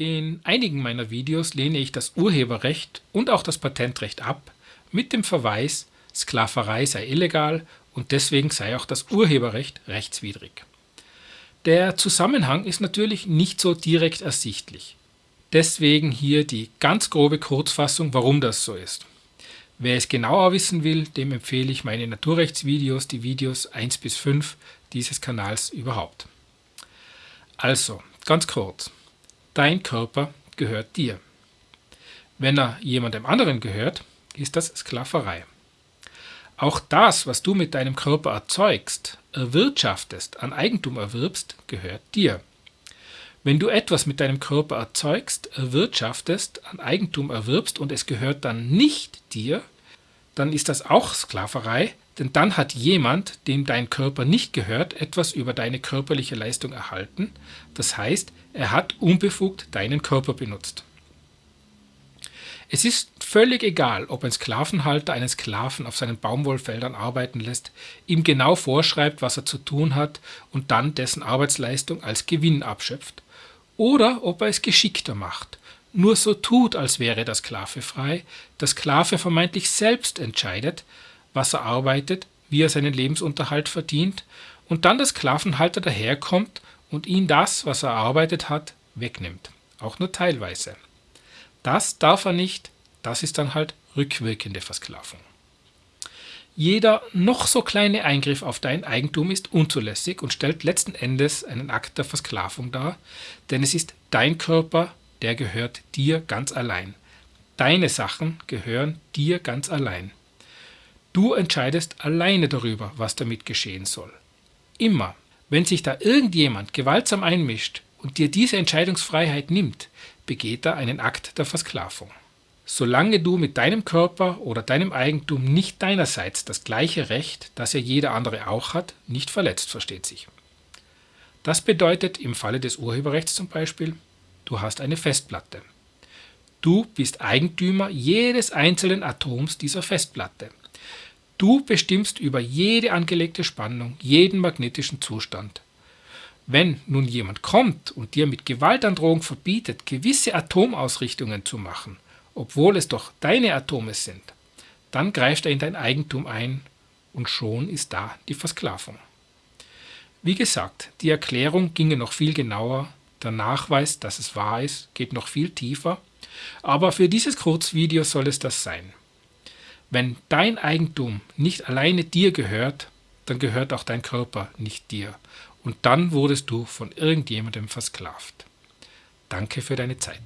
In einigen meiner Videos lehne ich das Urheberrecht und auch das Patentrecht ab, mit dem Verweis, Sklaverei sei illegal und deswegen sei auch das Urheberrecht rechtswidrig. Der Zusammenhang ist natürlich nicht so direkt ersichtlich. Deswegen hier die ganz grobe Kurzfassung, warum das so ist. Wer es genauer wissen will, dem empfehle ich meine Naturrechtsvideos, die Videos 1 bis 5 dieses Kanals überhaupt. Also, ganz kurz. Dein Körper gehört dir. Wenn er jemandem anderen gehört, ist das Sklaverei. Auch das, was du mit deinem Körper erzeugst, erwirtschaftest, an Eigentum erwirbst, gehört dir. Wenn du etwas mit deinem Körper erzeugst, erwirtschaftest, an Eigentum erwirbst und es gehört dann nicht dir, dann ist das auch Sklaverei, denn dann hat jemand, dem dein Körper nicht gehört, etwas über deine körperliche Leistung erhalten, das heißt, er hat unbefugt deinen Körper benutzt. Es ist völlig egal, ob ein Sklavenhalter einen Sklaven auf seinen Baumwollfeldern arbeiten lässt, ihm genau vorschreibt, was er zu tun hat und dann dessen Arbeitsleistung als Gewinn abschöpft, oder ob er es geschickter macht, nur so tut, als wäre der Sklave frei, der Sklave vermeintlich selbst entscheidet, was er arbeitet, wie er seinen Lebensunterhalt verdient und dann der Sklavenhalter daherkommt und ihn das, was er erarbeitet hat, wegnimmt, auch nur teilweise. Das darf er nicht, das ist dann halt rückwirkende Versklavung. Jeder noch so kleine Eingriff auf dein Eigentum ist unzulässig und stellt letzten Endes einen Akt der Versklavung dar, denn es ist dein Körper, der gehört dir ganz allein. Deine Sachen gehören dir ganz allein. Du entscheidest alleine darüber, was damit geschehen soll. Immer, wenn sich da irgendjemand gewaltsam einmischt und dir diese Entscheidungsfreiheit nimmt, begeht er einen Akt der Versklavung. Solange du mit deinem Körper oder deinem Eigentum nicht deinerseits das gleiche Recht, das ja jeder andere auch hat, nicht verletzt, versteht sich. Das bedeutet im Falle des Urheberrechts zum Beispiel, du hast eine Festplatte. Du bist Eigentümer jedes einzelnen Atoms dieser Festplatte. Du bestimmst über jede angelegte Spannung, jeden magnetischen Zustand. Wenn nun jemand kommt und dir mit Gewaltandrohung verbietet, gewisse Atomausrichtungen zu machen, obwohl es doch deine Atome sind, dann greift er in dein Eigentum ein und schon ist da die Versklavung. Wie gesagt, die Erklärung ginge noch viel genauer, der Nachweis, dass es wahr ist, geht noch viel tiefer, aber für dieses Kurzvideo soll es das sein. Wenn dein Eigentum nicht alleine dir gehört, dann gehört auch dein Körper nicht dir. Und dann wurdest du von irgendjemandem versklavt. Danke für deine Zeit.